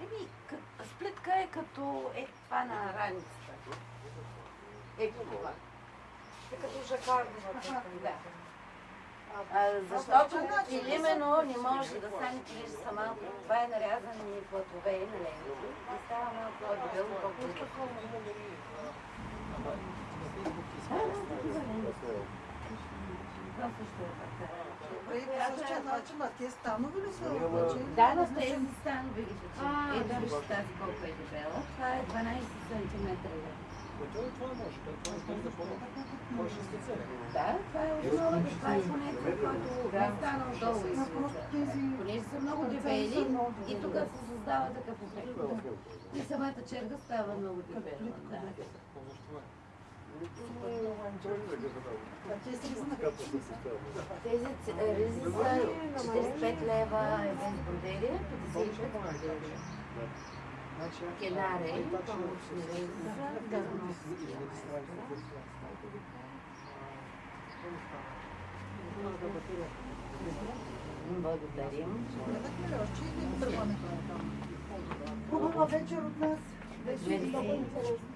Еми, к- сплитка е като е това на раницата. Е това. Е като жакардовата. Да. А, защото или именно не може да стане килиш са малко. Това е нарязани платове на ленти и става малко по-дебело, по-кулко. Това също е така. Добре, и по същия начин, а те станови ли са обаче? Да, на тези станови ги точи. Ето вижте тази колко е дебела. Това е 12 см. Да, това е основата, това е понятие, който не стана отдолу и. Понеже са много дебели и тук се създава такъв ефект. И самата черга става много дебела. Да. А те са знак. Тези ц- ризи са 45 лева е без бродерия, 55 бродерия. Кенаре, помощни ризи са газоноски. Благодарим. Гледахме ли още или тръгването на там? Хубава вечер от нас. Беше Мерси. много интересно.